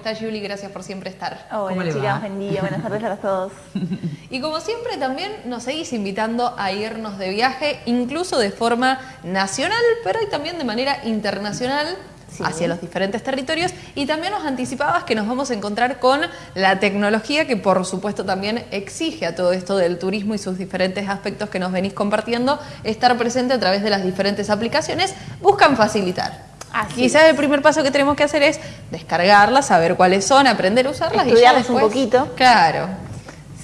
está Julie? Gracias por siempre estar. Hola ¿Cómo le chicas, buen día, buenas tardes para todos. Y como siempre también nos seguís invitando a irnos de viaje, incluso de forma nacional, pero y también de manera internacional. Sí. hacia los diferentes territorios y también nos anticipabas que nos vamos a encontrar con la tecnología que por supuesto también exige a todo esto del turismo y sus diferentes aspectos que nos venís compartiendo estar presente a través de las diferentes aplicaciones buscan facilitar. Así Quizás el primer paso que tenemos que hacer es descargarlas, saber cuáles son, aprender a usarlas y ya Estudiarlas un después- poquito. Claro.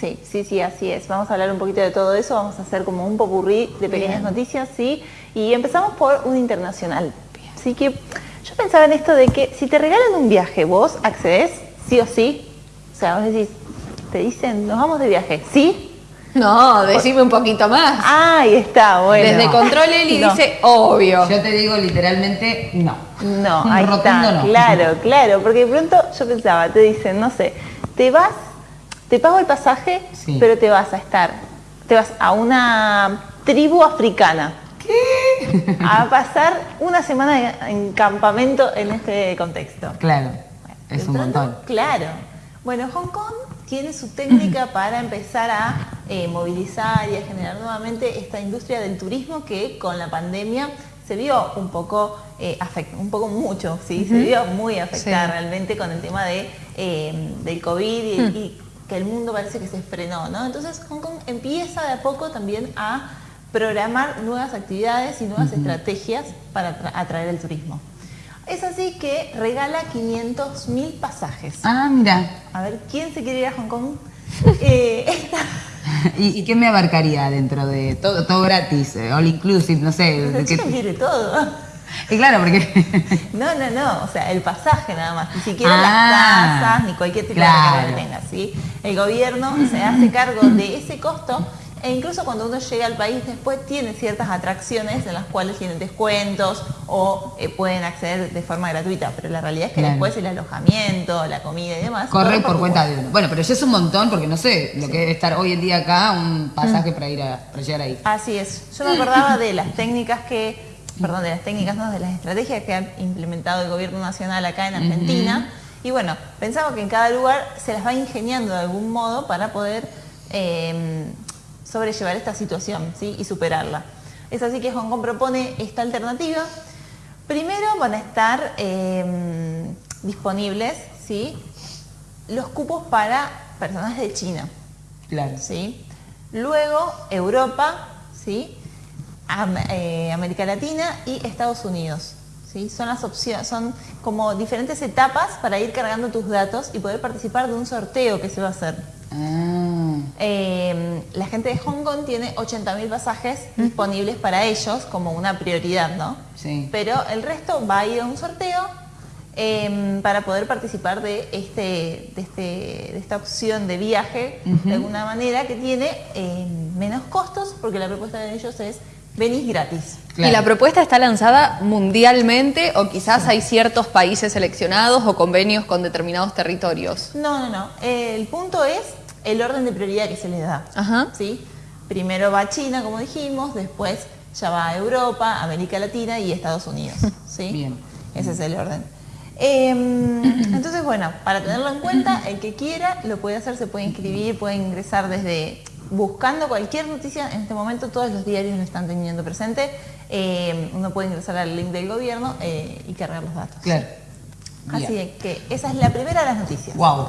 Sí, sí, sí, así es. Vamos a hablar un poquito de todo eso, vamos a hacer como un popurrí de pequeñas Bien. noticias, ¿sí? Y empezamos por un internacional. Así que yo pensaba en esto de que si te regalan un viaje, vos accedes, sí o sí. O sea, vos decís, te dicen, nos vamos de viaje, ¿sí? No, decime un poquito más. Ahí está, bueno. Desde Control Eli No. dice obvio. Yo te digo literalmente no. No, Un ahí está, no. claro, claro, porque de pronto yo pensaba, te dicen, no sé, te vas, te pago el pasaje, Sí. pero te vas a estar, te vas a una tribu africana. ¿Qué? A pasar una semana en, en campamento en este contexto. Claro, es un pronto, montón. Claro. Bueno, Hong Kong tiene su técnica para empezar a eh, movilizar y a generar nuevamente esta industria del turismo que con la pandemia se vio un poco eh, afect- un poco mucho, sí, se vio muy afectada Sí. realmente con el tema de, eh, del COVID y, y que el mundo parece que se frenó, ¿no? Entonces Hong Kong empieza de a poco también a programar nuevas actividades y nuevas estrategias para atra- atraer el turismo. Es así que regala 500 mil pasajes. Ah, mira. A ver, ¿quién se quiere ir a Hong Kong? Eh, esta- ¿Y, y qué me abarcaría dentro de todo, todo gratis, eh, all inclusive, no sé? pero que- quiere todo. y claro, porque No, no, no, o sea, el pasaje nada más, ni siquiera Ah, las tasas, ni cualquier tipo claro. de que tenga, ¿sí? El gobierno se hace cargo de ese costo e incluso cuando uno llega al país después tiene ciertas atracciones en las cuales tienen descuentos o eh, pueden acceder de forma gratuita, pero la realidad es que Claro. después el alojamiento, la comida y demás... corre por cuenta de uno. Bueno, pero ya es un montón porque no sé lo que debe estar hoy en día acá, un pasaje para ir a para llegar ahí. Así es. Yo me acordaba de las técnicas que, perdón, de las técnicas, no, de las estrategias que ha implementado el gobierno nacional acá en Argentina. Y bueno, pensaba que en cada lugar se las va ingeniando de algún modo para poder eh, sobrellevar esta situación ¿sí? y superarla. Es así que Hong Kong propone esta alternativa. Primero van a estar eh, disponibles ¿sí? los cupos para personas de China. Claro. ¿sí? Luego Europa, ¿sí? Am- eh, América Latina y Estados Unidos. ¿sí? Son las opciones, son como diferentes etapas para ir cargando tus datos y poder participar de un sorteo que se va a hacer. Ah, Eh, la gente de Hong Kong tiene 80.000 pasajes disponibles para ellos como una prioridad, ¿no? sí. Pero el resto va a ir a un sorteo eh, para poder participar de, este, de, este- de esta opción de viaje de alguna manera que tiene eh, menos costos porque la propuesta de ellos es venís gratis. Claro. ¿Y la propuesta está lanzada mundialmente o quizás hay ciertos países seleccionados o convenios con determinados territorios? No, no, no. El punto es el orden de prioridad que se les da. Ajá. ¿sí? Primero va China, como dijimos, después ya va a Europa, América Latina y Estados Unidos. ¿sí? Bien. Ese es el orden. Eh, entonces, bueno, para tenerlo en cuenta, el que quiera lo puede hacer, se puede inscribir, puede ingresar desde buscando cualquier noticia. En este momento todos los diarios lo están teniendo presente. Eh, uno puede ingresar al link del gobierno eh, y cargar los datos. Claro. Así Bien. que esa es la primera de las noticias. Wow.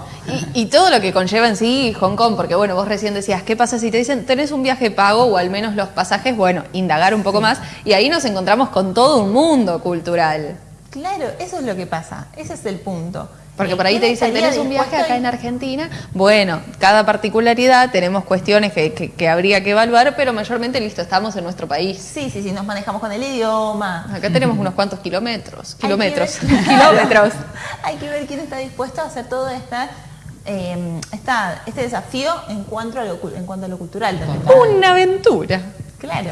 Y, y todo lo que conlleva en sí Hong Kong, porque bueno, vos recién decías, ¿qué pasa si te dicen, tenés un viaje pago o al menos los pasajes? Bueno, indagar un poco más y ahí nos encontramos con todo un mundo cultural. Claro, eso es lo que pasa, ese es el punto. Porque por ahí te ¿quién dicen, tenés un viaje acá en? Argentina. Bueno, cada particularidad tenemos cuestiones que, que- que habría que evaluar, pero mayormente listo, estamos en nuestro país. Sí, sí, sí, nos manejamos con el idioma. Acá tenemos unos cuantos kilómetros. Kilómetros. kilómetros. Hay que ver quién está dispuesto a hacer todo esta, eh, esta- este desafío en cuanto a lo, en cuanto a lo cultural también. Una aventura. Claro,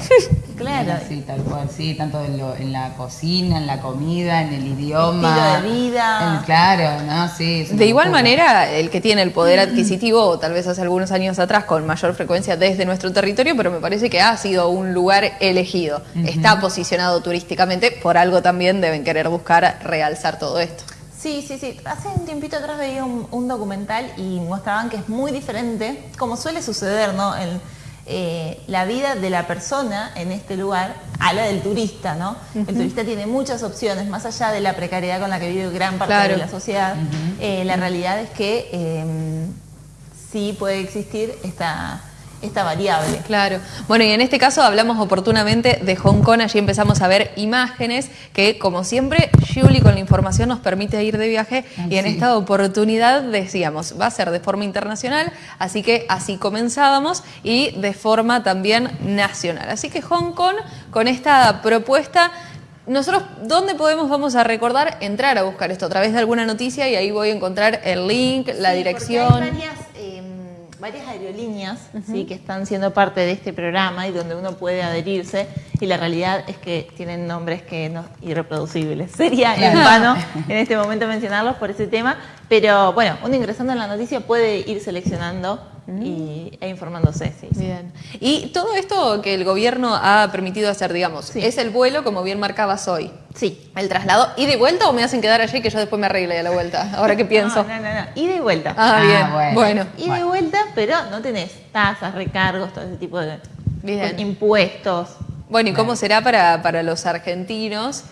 claro. Sí, tal cual, sí, tanto en, lo- en la cocina, en la comida, en el idioma. Estilo de vida. En- claro, ¿no? Sí. De igual locura. manera, el que tiene el poder adquisitivo, o tal vez hace algunos años atrás, con mayor frecuencia desde nuestro territorio, pero me parece que ha sido un lugar elegido. Está posicionado turísticamente, por algo también deben querer buscar realzar todo esto. Sí, sí, sí. Hace un tiempito atrás veía un, un documental y mostraban que es muy diferente, como suele suceder, ¿no? En, eh, la vida de la persona en este lugar a la del turista, ¿no? El turista tiene muchas opciones, más allá de la precariedad con la que vive gran parte Claro. de la sociedad. eh, la realidad es que eh, sí puede existir esta, esta variable. Claro. Bueno, y en este caso hablamos oportunamente de Hong Kong. Allí empezamos a ver imágenes que, como siempre, Julie con la información nos permite ir de viaje. Ay, y en sí. esta oportunidad decíamos, va a ser de forma internacional, así que así comenzábamos y de forma también nacional. Así que Hong Kong, con esta propuesta. Nosotros, ¿dónde podemos, vamos a recordar, entrar a buscar esto a través de alguna noticia y ahí voy a encontrar el link, la Sí, dirección? Hay varias, eh, varias aerolíneas ¿sí? que están siendo parte de este programa y donde uno puede adherirse y la realidad es que tienen nombres que no irreproducibles. Sería en vano en este momento mencionarlos por ese tema, pero bueno, uno ingresando en la noticia puede ir seleccionando y, e informándose. Sí, sí. Bien. Y todo esto que el gobierno ha permitido hacer, digamos, Sí. es el vuelo, como bien marcabas hoy. Sí. El traslado, ¿y de vuelta o me hacen quedar allí que yo después me arregle a la vuelta? Ahora que pienso. No, no, no, no. Ida y vuelta. Ah, Ah, bien. bueno. Bueno. Ida y Bueno. vuelta, pero no tenés tasas, recargos, todo ese tipo de Bien. impuestos. Bueno, ¿y cómo será para, para los argentinos?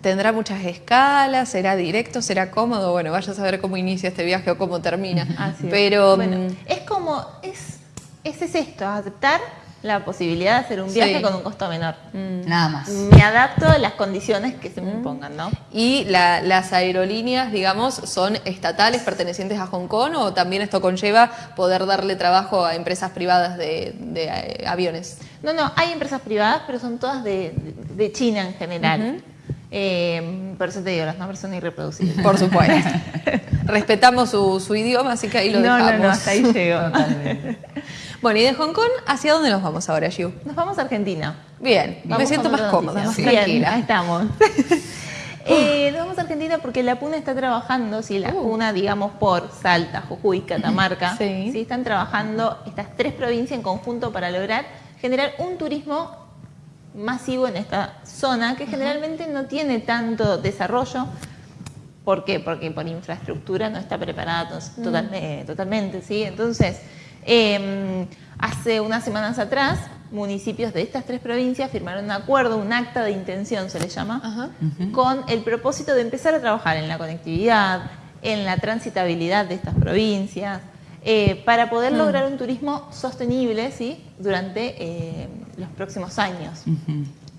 ¿Tendrá muchas escalas? ¿Será directo? ¿Será cómodo? Bueno, vaya a saber cómo inicia este viaje o cómo termina. Así es. Pero Bueno, mm, es como, es, es, es esto, aceptar la posibilidad de hacer un viaje Sí. con un costo menor. Nada más. Me adapto a las condiciones que se me impongan, ¿no? ¿Y la- las aerolíneas, digamos, son estatales pertenecientes a Hong Kong o también esto conlleva poder darle trabajo a empresas privadas de, de, eh, aviones? No, no, hay empresas privadas, pero son todas de, de- de China en general. Eh, por eso te digo, los nombres son irreproducibles. Por supuesto. Respetamos su, su idioma, así que ahí lo no, dejamos. no, no, hasta ahí llego. Totalmente. Bueno, y de Hong Kong, ¿hacia dónde nos vamos ahora, Yu? Nos vamos a Argentina. Bien, me siento más cómoda, más Bien, tranquila. ahí estamos. Eh, nos vamos a Argentina porque la PUNA está trabajando, sí, la Uh. PUNA, digamos, por Salta, Jujuy, Catamarca, Sí. están trabajando estas tres provincias en conjunto para lograr generar un turismo masivo en esta zona que generalmente no tiene tanto desarrollo. ¿Por qué? Porque por infraestructura no está preparada to- total- eh, totalmente, ¿sí? Entonces, eh, hace unas semanas atrás, municipios de estas tres provincias firmaron un acuerdo, un acta de intención se le llama, Ajá. con el propósito de empezar a trabajar en la conectividad, en la transitabilidad de estas provincias, eh, para poder lograr un turismo sostenible ¿sí? durante eh, los próximos años.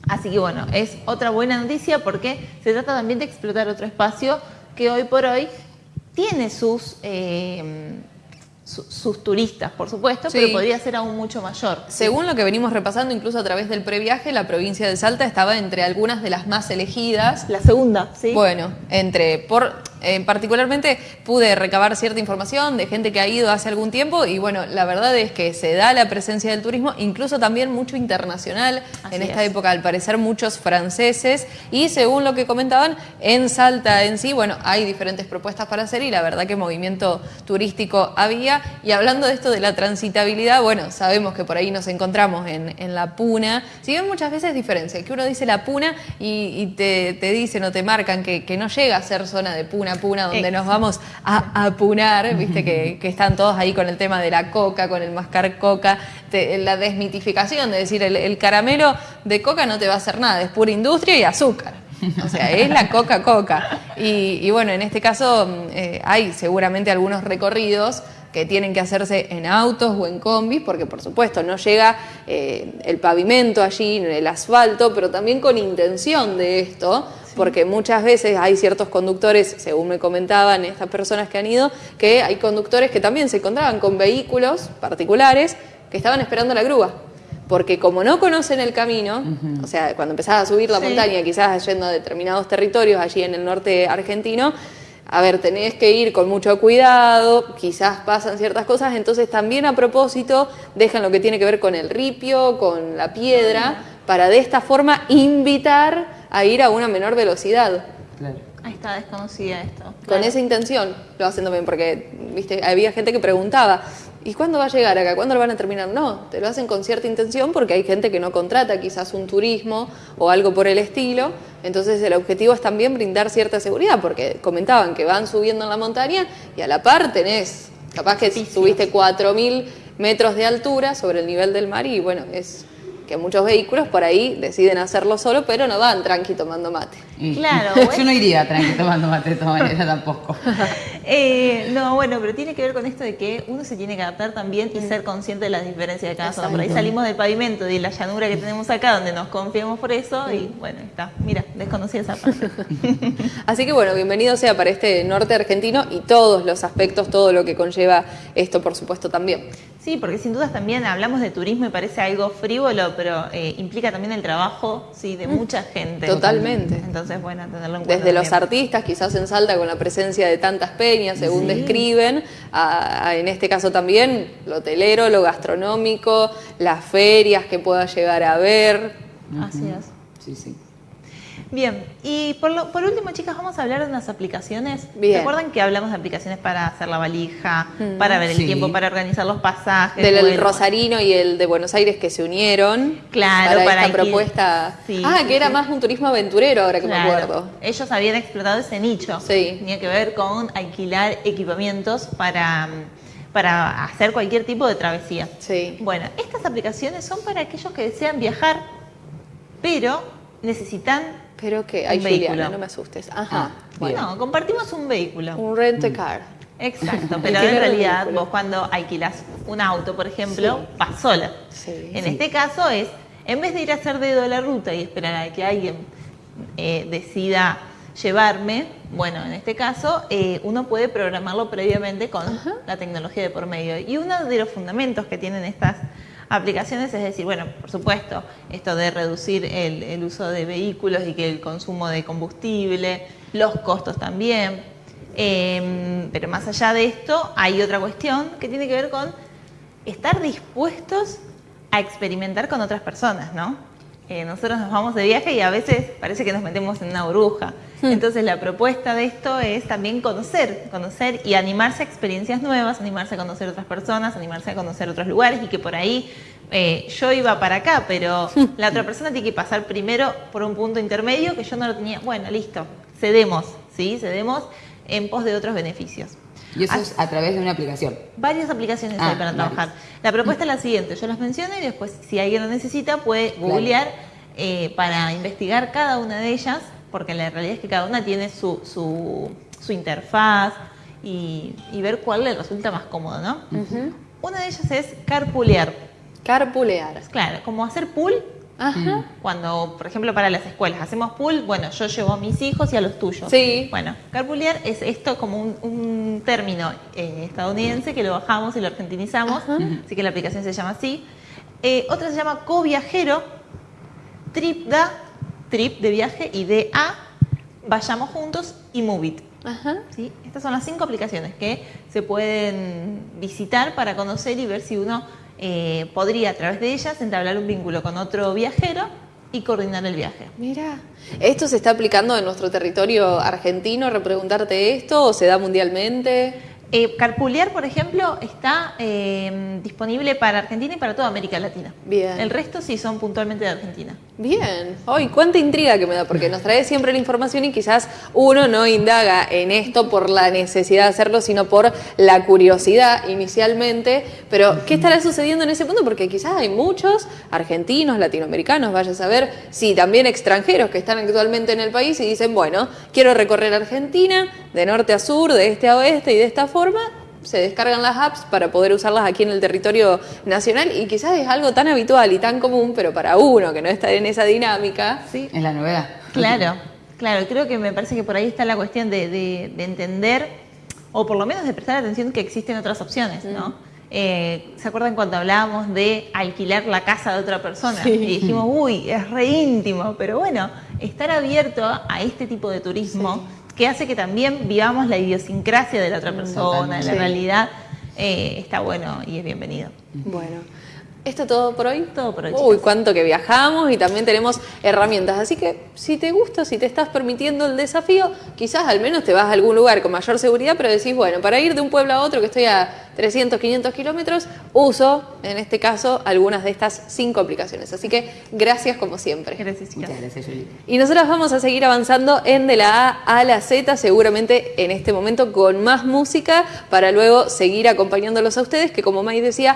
Así que bueno, es otra buena noticia porque se trata también de explotar otro espacio que hoy por hoy tiene sus, eh, su- sus turistas, por supuesto, Sí. pero podría ser aún mucho mayor. Según lo que venimos repasando, incluso a través del previaje, la provincia de Salta estaba entre algunas de las más elegidas. La segunda, ¿sí? Bueno, entre por eh, particularmente pude recabar cierta información de gente que ha ido hace algún tiempo y bueno, la verdad es que se da la presencia del turismo, incluso también mucho internacional Así en esta es. época, al parecer muchos franceses. Y según lo que comentaban, en Salta en sí, bueno, hay diferentes propuestas para hacer y la verdad que movimiento turístico había. Y hablando de esto de la transitabilidad, bueno, sabemos que por ahí nos encontramos en, en la Puna, si bien muchas veces diferencia, que uno dice la Puna y, y te, te dicen o te marcan que, que no llega a ser zona de Puna, Puna, donde nos vamos a apunar, viste que, que están todos ahí con el tema de la coca, con el mascar coca, te- la desmitificación de decir el, el caramelo de coca no te va a hacer nada, es pura industria y azúcar. O sea, es la Coca-Coca. Y, y bueno, en este caso mm, eh, hay seguramente algunos recorridos que tienen que hacerse en autos o en combis, porque por supuesto no llega eh, el pavimento allí, el asfalto, pero también con intención de esto, porque muchas veces hay ciertos conductores, según me comentaban estas personas que han ido, que hay conductores que también se encontraban con vehículos particulares que estaban esperando la grúa. Porque como no conocen el camino, o sea, cuando empezás a subir la Sí. montaña, quizás yendo a determinados territorios allí en el norte argentino, a ver, tenés que ir con mucho cuidado, quizás pasan ciertas cosas, entonces también a propósito dejan lo que tiene que ver con el ripio, con la piedra, para de esta forma invitar a ir a una menor velocidad. Claro. Ahí está desconocida esto. Con esa intención lo hacen también, porque viste, había gente que preguntaba, ¿y cuándo va a llegar acá? ¿Cuándo lo van a terminar? No, te lo hacen con cierta intención porque hay gente que no contrata quizás un turismo o algo por el estilo. Entonces el objetivo es también brindar cierta seguridad porque comentaban que van subiendo en la montaña y a la par tenés, capaz que subiste 4.000 metros de altura sobre el nivel del mar y bueno, es que muchos vehículos por ahí deciden hacerlo solo, pero no van tranqui tomando mate. Claro. Yo no iría tranqui tomando mate de todas maneras tampoco. Eh, no, bueno, pero tiene que ver con esto de que uno se tiene que adaptar también y ser consciente de las diferencias de cada zona. Por ahí salimos del pavimento, de la llanura que tenemos acá, donde nos confiamos por eso y bueno, está. Mira, desconocí esa parte. Así que bueno, bienvenido sea para este norte argentino y todos los aspectos, todo lo que conlleva esto, por supuesto, también. Sí, porque sin dudas también hablamos de turismo y parece algo frívolo, pero eh, implica también el trabajo sí, de mucha gente. Totalmente. Entonces, bueno, tenerlo en cuenta. Desde los artistas, quizás en Salta con la presencia de tantas peñas, según describen, a- a- en este caso también lo hotelero, lo gastronómico, las ferias que pueda llegar a ver. Así es. Sí, sí. Bien, y por, lo- por último, chicas, vamos a hablar de unas aplicaciones. Bien. ¿Se acuerdan que hablamos de aplicaciones para hacer la valija, para ver el tiempo, para organizar los pasajes? Del? Rosarino y el de Buenos Aires que se unieron Claro, para, para esta propuesta. Sí, ah, sí, que era más un turismo aventurero, ahora que Claro. me acuerdo. Ellos habían explotado ese nicho. Sí. Tenía que ver con alquilar equipamientos para, para hacer cualquier tipo de travesía. Sí. Bueno, estas aplicaciones son para aquellos que desean viajar, pero necesitan Pero que, Un ay, vehículo. No me asustes. Ajá. Ah, bien. Bueno, compartimos un vehículo. Un rent a car. Exacto, pero en realidad vehículo. vos cuando alquilas un auto, por ejemplo, Sí. vas sola. Sí. En este caso es, en vez de ir a hacer dedo a la ruta y esperar a que alguien eh, decida llevarme, bueno, en este caso eh, uno puede programarlo previamente con la tecnología de por medio. Y uno de los fundamentos que tienen estas aplicaciones es decir, bueno, por supuesto, esto de reducir el, el uso de vehículos y que el consumo de combustible, los costos también. Eh, pero más allá de esto, hay otra cuestión que tiene que ver con estar dispuestos a experimentar con otras personas, ¿no? Eh, nosotros nos vamos de viaje y a veces parece que nos metemos en una burbuja. Entonces la propuesta de esto es también conocer, conocer y animarse a experiencias nuevas, animarse a conocer otras personas, animarse a conocer otros lugares y que por ahí eh, yo iba para acá, pero la otra persona tiene que pasar primero por un punto intermedio que yo no lo tenía. Bueno, listo, cedemos, ¿sí? Cedemos en pos de otros beneficios. Y eso es a través de una aplicación. Varias aplicaciones Ah, hay para varias. trabajar. La propuesta es la siguiente, yo las menciono y después si alguien lo necesita puede Claro. googlear eh, para investigar cada una de ellas, porque la realidad es que cada una tiene su, su, su interfaz y, y ver cuál le resulta más cómodo, ¿no? Una de ellas es carpoolear. Carpulear. Claro, como hacer pool Ajá. cuando, por ejemplo, para las escuelas hacemos pool, bueno, yo llevo a mis hijos y a los tuyos. Sí. Bueno, carpoolear es esto como un, un término eh, estadounidense que lo bajamos y lo argentinizamos, así que la aplicación se llama así. Eh, otra se llama co-viajero, trip da, trip de viaje y de a, vayamos juntos y move it. Ajá. ¿sí? Estas son las cinco aplicaciones que se pueden visitar para conocer y ver si uno eh, podría a través de ellas entablar un vínculo con otro viajero y coordinar el viaje. Mira, ¿esto se está aplicando en nuestro territorio argentino? ¿Repreguntarte esto o se da mundialmente? Eh, Carpoolear, por ejemplo, está eh, disponible para Argentina y para toda América Latina. Bien. El resto sí son puntualmente de Argentina. Bien. Hoy, cuánta intriga que me da, porque nos trae siempre la información y quizás uno no indaga en esto por la necesidad de hacerlo, sino por la curiosidad inicialmente. Pero, ¿qué estará sucediendo en ese punto? Porque quizás hay muchos argentinos, latinoamericanos, vaya a saber, sí, también extranjeros que están actualmente en el país y dicen, bueno, quiero recorrer Argentina de norte a sur, de este a oeste y de esta forma. Se descargan las apps para poder usarlas aquí en el territorio nacional y quizás es algo tan habitual y tan común, pero para uno que no está en esa dinámica, Sí. Es la novedad. Claro, claro, creo que me parece que por ahí está la cuestión de, de- de entender, o por lo menos de prestar atención que existen otras opciones, ¿no? Eh, ¿Se acuerdan cuando hablábamos de alquilar la casa de otra persona? Y dijimos, uy, es re íntimo, pero bueno, estar abierto a este tipo de turismo que hace que también vivamos la idiosincrasia de la otra persona, totalmente. la Sí. realidad, eh, está bueno y es bienvenido. Bueno, ¿Esto todo por hoy? Todo por hoy, Uy, cuánto que viajamos y también tenemos herramientas. Así que si te gusta, si te estás permitiendo el desafío, quizás al menos te vas a algún lugar con mayor seguridad, pero decís, bueno, para ir de un pueblo a otro que estoy a 300, 500 kilómetros, uso, en este caso, algunas de estas cinco aplicaciones. Así que gracias como siempre. Gracias. Muchas gracias, Juli. Y nosotros vamos a seguir avanzando en de la A a la Z, seguramente en este momento con más música, para luego seguir acompañándolos a ustedes, que como May decía,